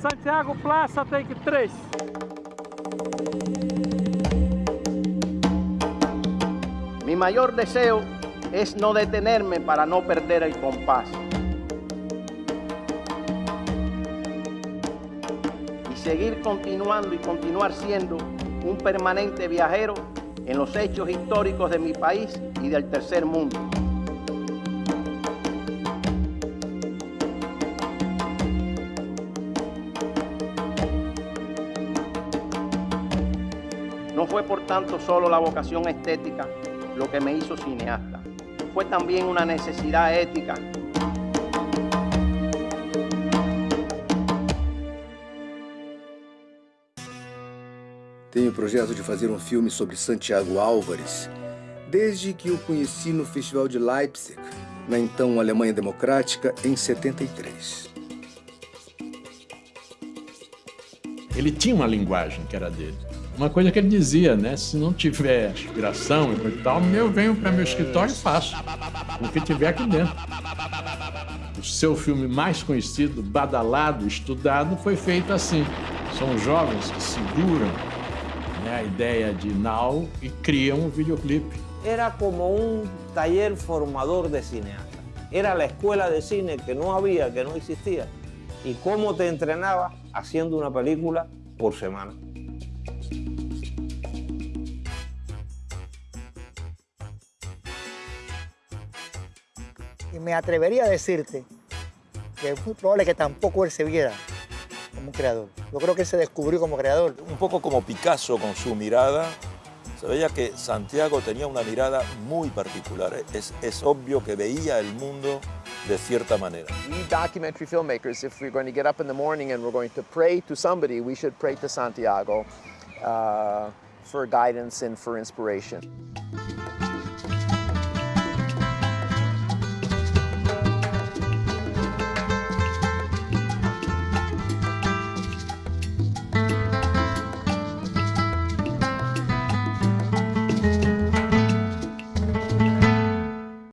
Santiago Plaza Take 3. Mi mayor deseo es no detenerme para no perder el compás. Y seguir continuando y continuar siendo un permanente viajero en los hechos históricos de mi país y del tercer mundo. No fue por tanto solo la vocación estética lo que me hizo cineasta, fue también una necesidad ética Tenho o projeto de fazer um filme sobre Santiago Álvares, desde que o conheci no Festival de Leipzig, na então Alemanha Democrática, em 73. Ele tinha uma linguagem que era dele. Uma coisa que ele dizia, né? Se não tiver inspiração e tal, eu venho para meu escritório e faço o que tiver aqui dentro. O seu filme mais conhecido, badalado, estudado, foi feito assim. São jovens que seguram né, a ideia de Now e criam um videoclipe. Era como un taller formador de cineasta. Era la escuela de cine que no había, que no existía. Y cómo te entrenaba haciendo una película por semana. Y me atrevería a decirte que es muy probable que tampoco él se viera como un creador. Yo creo que él se descubrió como creador. Un poco como Picasso con su mirada, se veía que Santiago tenía una mirada muy particular. Es, es obvio que veía el mundo de cierta manera. We documentary filmmakers, if we're going to get up in the morning and we're going to pray to somebody, we should pray to Santiago uh, for guidance and for inspiration.